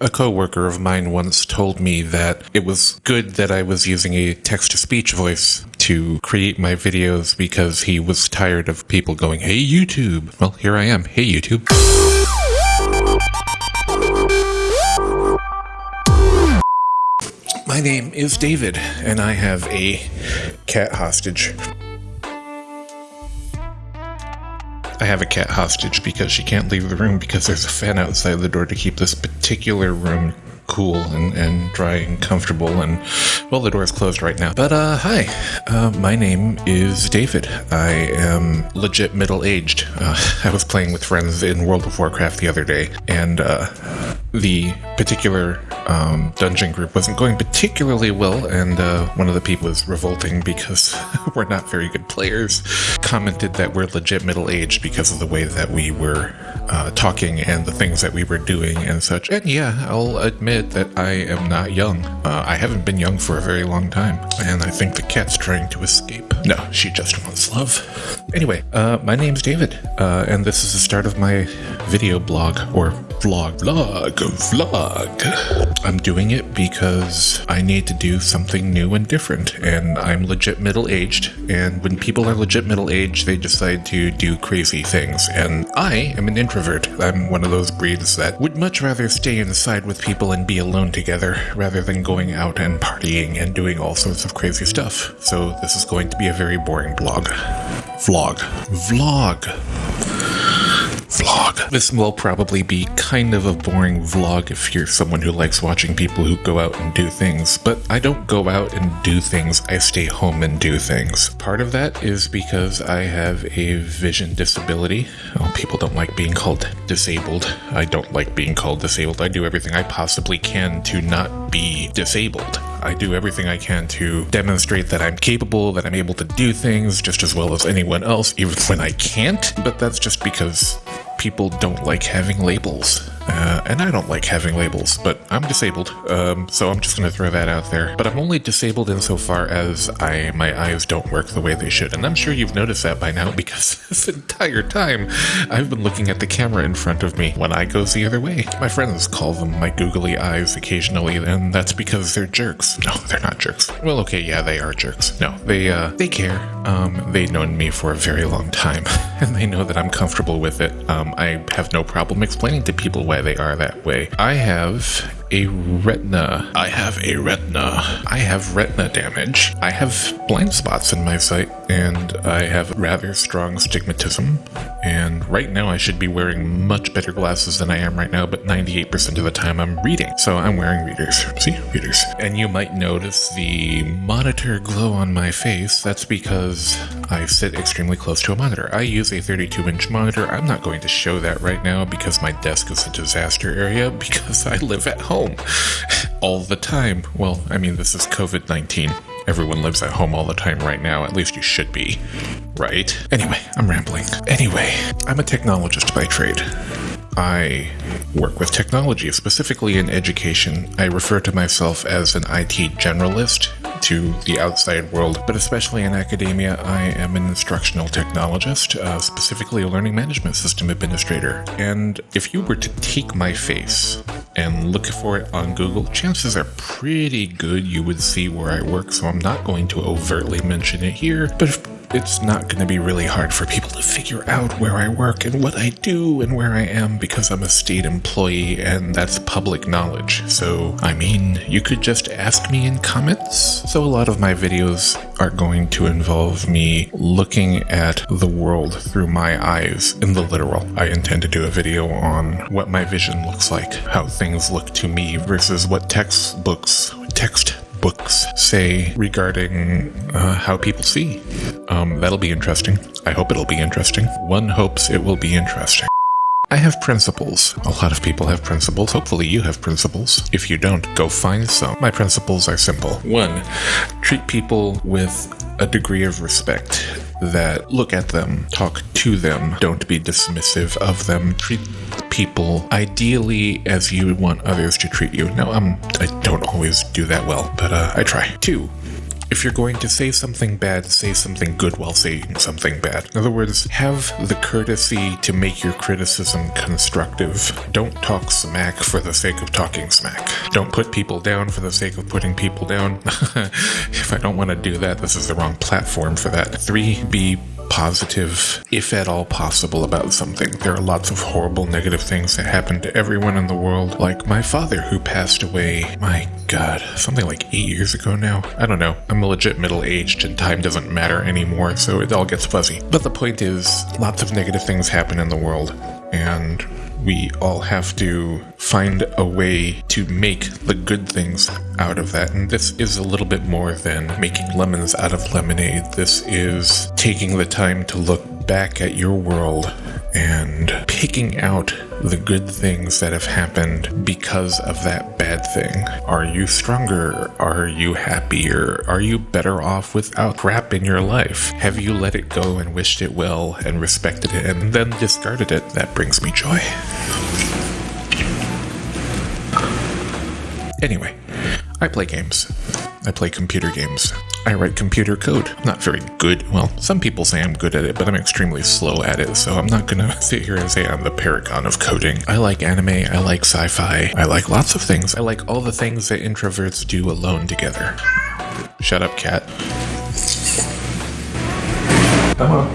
A coworker of mine once told me that it was good that I was using a text to speech voice to create my videos because he was tired of people going, Hey YouTube. Well, here I am. Hey YouTube. My name is David, and I have a cat hostage. I have a cat hostage because she can't leave the room because there's a fan outside the door to keep this particular room cool and, and dry and comfortable. And well, the door is closed right now. But uh, hi, uh, my name is David. I am legit middle aged. Uh, I was playing with friends in World of Warcraft the other day, and uh, the particular um, dungeon group wasn't going particularly well, and uh, one of the people was revolting because we're not very good players. Commented that we're legit middle aged because of the way that we were uh, talking and the things that we were doing and such. And yeah, I'll admit that I am not young. Uh, I haven't been young for a very long time, and I think the cat's trying to escape. No, she just wants love. Anyway, uh, my name's David, uh, and this is the start of my video blog or vlog, vlog, vlog. I'm doing it because I need to do something new and different, and I'm legit middle aged. And when people are legit middle aged, they decide to do crazy things. And I am an introvert. I'm one of those breeds that would much rather stay inside with people and be alone together rather than going out and partying and doing all sorts of crazy stuff. So this is going to be a very boring blog. Vlog. Vlog vlog. This will probably be kind of a boring vlog if you're someone who likes watching people who go out and do things, but I don't go out and do things, I stay home and do things. Part of that is because I have a vision disability. Well, people don't like being called disabled. I don't like being called disabled. I do everything I possibly can to not be disabled. I do everything I can to demonstrate that I'm capable, that I'm able to do things just as well as anyone else, even when I can't. But that's just because people don't like having labels. Uh, and I don't like having labels, but I'm disabled, um, so I'm just going to throw that out there. But I'm only disabled insofar as I my eyes don't work the way they should, and I'm sure you've noticed that by now because this entire time I've been looking at the camera in front of me. when I goes the other way. My friends call them my googly eyes occasionally, and that's because they're jerks. No, they're not jerks. Well, okay, yeah, they are jerks. No, they uh, they care. Um, they've known me for a very long time, and they know that I'm comfortable with it. Um, I have no problem explaining to people why they are that way. I have a retina. I have a retina. I have retina damage. I have blind spots in my sight, and I have rather strong stigmatism. And right now, I should be wearing much better glasses than I am right now, but 98% of the time I'm reading. So I'm wearing readers. See? Readers. And you might notice the monitor glow on my face. That's because I sit extremely close to a monitor. I use a 32 inch monitor. I'm not going to show that right now because my desk is a disaster area because I live at home all the time. Well, I mean, this is COVID 19. Everyone lives at home all the time right now, at least you should be. Right? Anyway, I'm rambling. Anyway, I'm a technologist by trade. I work with technology, specifically in education. I refer to myself as an IT generalist to the outside world, but especially in academia, I am an instructional technologist, uh, specifically a learning management system administrator. And if you were to take my face and look for it on Google, chances are pretty good you would see where I work, so I'm not going to overtly mention it here. But if it's not going to be really hard for people to figure out where I work and what I do and where I am because I'm a state employee and that's public knowledge. So, I mean, you could just ask me in comments. So, a lot of my videos are going to involve me looking at the world through my eyes in the literal. I intend to do a video on what my vision looks like, how things look to me versus what textbooks, text books say regarding uh, how people see. Um, that'll be interesting. I hope it'll be interesting. One hopes it will be interesting. I have principles. A lot of people have principles. Hopefully, you have principles. If you don't, go find some. My principles are simple. One, treat people with a degree of respect that look at them, talk to them, don't be dismissive of them, treat people ideally as you want others to treat you. Now, I'm, I don't always do that well, but uh, I try. Two, If you're going to say something bad, say something good while saying something bad. In other words, have the courtesy to make your criticism constructive. Don't talk smack for the sake of talking smack. Don't put people down for the sake of putting people down. if I don't want to do that, this is the wrong platform for that. Three, be positive, if at all possible, about something. There are lots of horrible negative things that happen to everyone in the world, like my father who passed away, my god, something like eight years ago now. I don't know. I'm legit middle aged and time doesn't matter anymore, so it all gets fuzzy. But the point is, lots of negative things happen in the world, and we all have to find a way to make the good things out of that. And this is a little bit more than making lemons out of lemonade. This is taking the time to look back at your world and picking out the good things that have happened because of that bad thing. Are you stronger? Are you happier? Are you better off without crap in your life? Have you let it go and wished it well and respected it and then discarded it? That brings me joy. Anyway, I play games. I play computer games. I write computer code. Not very good. Well, some people say I'm good at it, but I'm extremely slow at it, so I'm not gonna sit here and say I'm the paragon of coding. I like anime, I like sci fi, I like lots of things. I like all the things that introverts do alone together. Shut up, cat. On.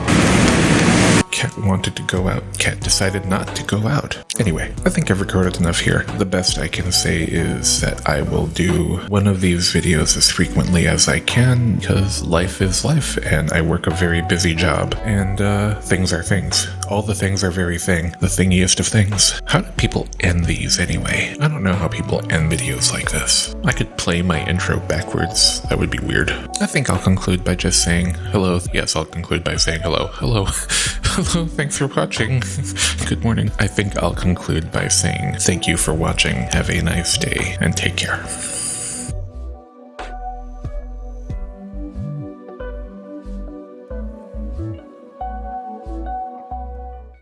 Cat wanted to go out. Cat decided not to go out. Anyway, I think I've recorded enough here. The best I can say is that I will do one of these videos as frequently as I can because life is life and I work a very busy job and uh, things are things. All the things are very thing. The thingiest of things. How do people end these anyway? I don't know how people end videos like this. I could play my intro backwards. That would be weird. I think I'll conclude by just saying hello. Yes, I'll conclude by saying hello. Hello. Hello, thanks for watching. Good morning. I think I'll conclude by saying thank you for watching. Have a nice day and take care.